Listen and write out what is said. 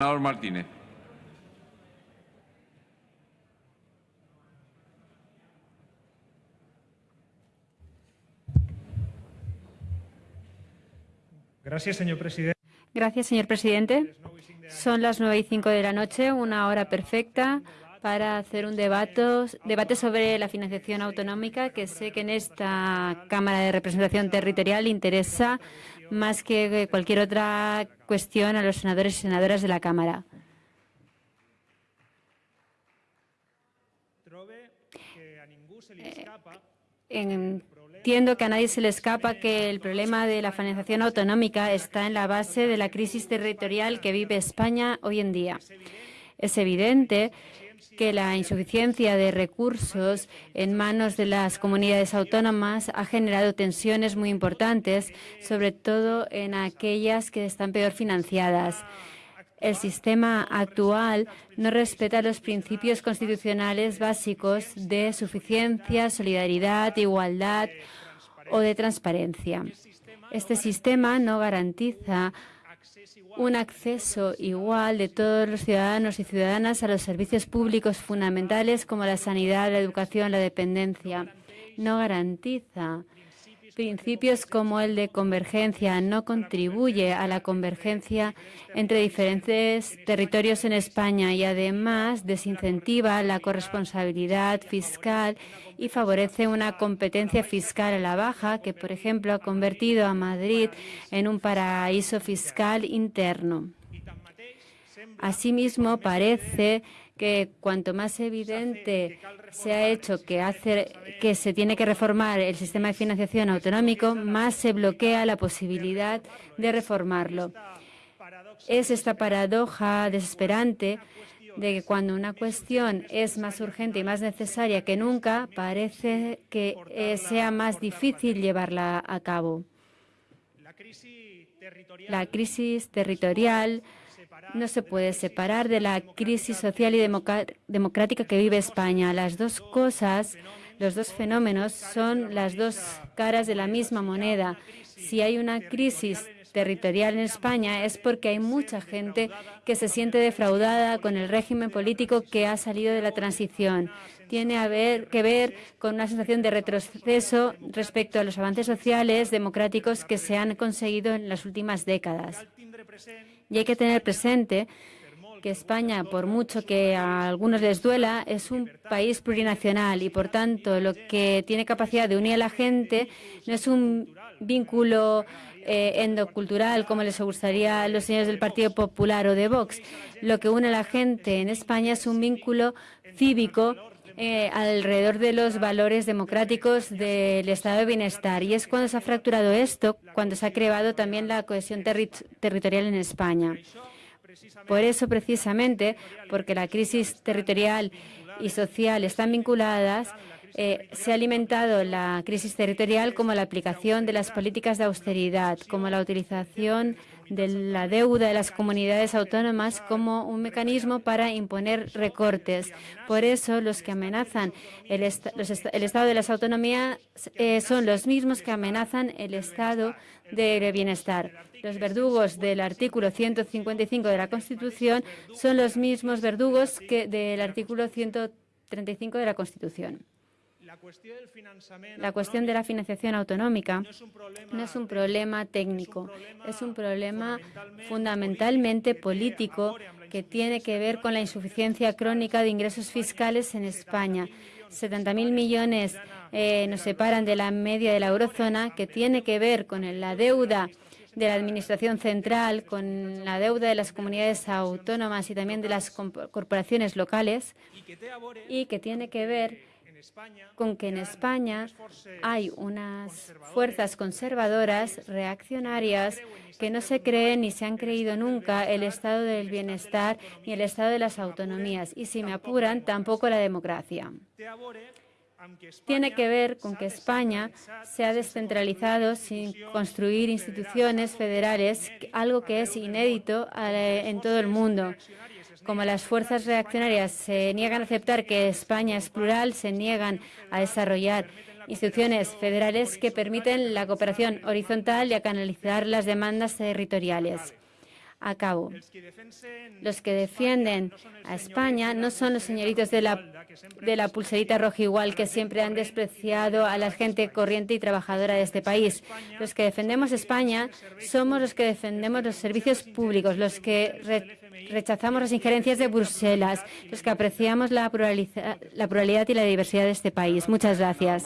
Senador Martínez. Gracias, señor presidente. Gracias, señor presidente. Son las nueve y cinco de la noche, una hora perfecta para hacer un debate, sobre la financiación autonómica que sé que en esta Cámara de Representación Territorial interesa más que cualquier otra cuestión a los senadores y senadoras de la Cámara. Entiendo que a nadie se le escapa que el problema de la financiación autonómica está en la base de la crisis territorial que vive España hoy en día. Es evidente que la insuficiencia de recursos en manos de las comunidades autónomas ha generado tensiones muy importantes, sobre todo en aquellas que están peor financiadas. El sistema actual no respeta los principios constitucionales básicos de suficiencia, solidaridad, igualdad o de transparencia. Este sistema no garantiza un acceso igual de todos los ciudadanos y ciudadanas a los servicios públicos fundamentales como la sanidad, la educación, la dependencia. No garantiza principios como el de convergencia, no contribuye a la convergencia entre diferentes territorios en España y además desincentiva la corresponsabilidad fiscal y favorece una competencia fiscal a la baja que, por ejemplo, ha convertido a Madrid en un paraíso fiscal interno. Asimismo, parece que cuanto más evidente se ha hecho que, hace, que se tiene que reformar el sistema de financiación autonómico, más se bloquea la posibilidad de reformarlo. Es esta paradoja desesperante de que cuando una cuestión es más urgente y más necesaria que nunca, parece que eh, sea más difícil llevarla a cabo. La crisis territorial no se puede separar de la crisis social y democrática que vive España. Las dos cosas, los dos fenómenos son las dos caras de la misma moneda. Si hay una crisis territorial en España es porque hay mucha gente que se siente defraudada con el régimen político que ha salido de la transición. Tiene que ver con una sensación de retroceso respecto a los avances sociales democráticos que se han conseguido en las últimas décadas. Y hay que tener presente que España, por mucho que a algunos les duela, es un país plurinacional y, por tanto, lo que tiene capacidad de unir a la gente no es un vínculo eh, endocultural, como les gustaría a los señores del Partido Popular o de Vox. Lo que une a la gente en España es un vínculo cívico eh, alrededor de los valores democráticos del estado de bienestar. Y es cuando se ha fracturado esto, cuando se ha creado también la cohesión territorial en España. Por eso, precisamente, porque la crisis territorial y social están vinculadas, eh, se ha alimentado la crisis territorial como la aplicación de las políticas de austeridad, como la utilización de la deuda de las comunidades autónomas como un mecanismo para imponer recortes. Por eso, los que amenazan el, estado de las autonomías eh, son los mismos que amenazan el estado de bienestar. Los verdugos del artículo 155 de la Constitución son los mismos verdugos que del artículo 135 de la Constitución. La cuestión de la financiación autonómica no es un problema técnico, es un problema fundamentalmente político que tiene que ver con la insuficiencia crónica de ingresos fiscales en España. 70.000 millones eh, nos separan de la media de la eurozona, que tiene que ver con la deuda de la Administración central, con la deuda de las comunidades autónomas y también de las corporaciones locales, y que tiene que ver con que en España hay unas fuerzas conservadoras, reaccionarias, que no se creen ni se han creído nunca el estado del bienestar ni el estado de las autonomías. Y, si me apuran, tampoco la democracia. Tiene que ver con que España se ha descentralizado sin construir instituciones federales, algo que es inédito eh, en todo el mundo como las fuerzas reaccionarias se niegan a aceptar que España es plural, se niegan a desarrollar instituciones federales que permiten la cooperación horizontal y a canalizar las demandas territoriales. A cabo. Los que defienden a España no son los señoritos de la, de la pulserita roja igual que siempre han despreciado a la gente corriente y trabajadora de este país. Los que defendemos España somos los que defendemos los servicios públicos, los que rechazamos las injerencias de Bruselas, los que apreciamos la, la pluralidad y la diversidad de este país. Muchas gracias.